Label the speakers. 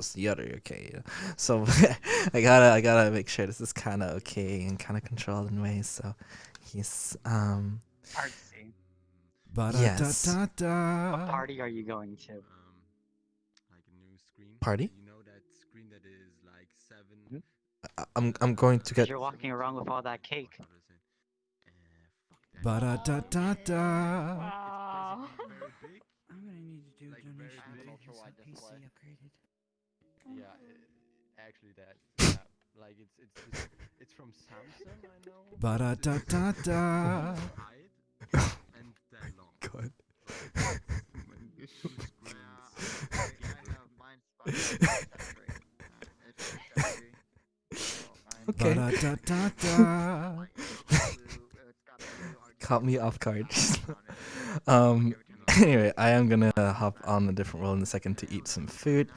Speaker 1: that's the other okay. So I gotta I gotta make sure this is kind of okay and kind of controlled in ways. So he's um
Speaker 2: Artsy.
Speaker 1: Yes.
Speaker 2: What party are you going to?
Speaker 3: um, like a new screen.
Speaker 1: Party?
Speaker 3: You know that screen that is like seven.
Speaker 1: I- I'm I'm going to get
Speaker 2: You're walking around with all that cake.
Speaker 3: How to say? Fuck that.
Speaker 4: Ba-da-da-da-da.
Speaker 5: Wow.
Speaker 3: It's very big.
Speaker 6: I'm gonna need to do
Speaker 3: Like
Speaker 6: a
Speaker 3: very
Speaker 6: donation
Speaker 3: big.
Speaker 6: to
Speaker 2: Ultra-wide
Speaker 6: get some PC upgraded.
Speaker 3: Yeah, actually that. Yeah, like it's it's it's, it's from Samsung. I know.
Speaker 4: Ba-da-da-da-da.
Speaker 3: it's and that long.
Speaker 1: God.
Speaker 3: Two.
Speaker 1: Okay.
Speaker 4: Ba-da-da-da-da.
Speaker 1: Caught me off guard. um. Anyway, I am gonna hop on a different world in a second to eat some food.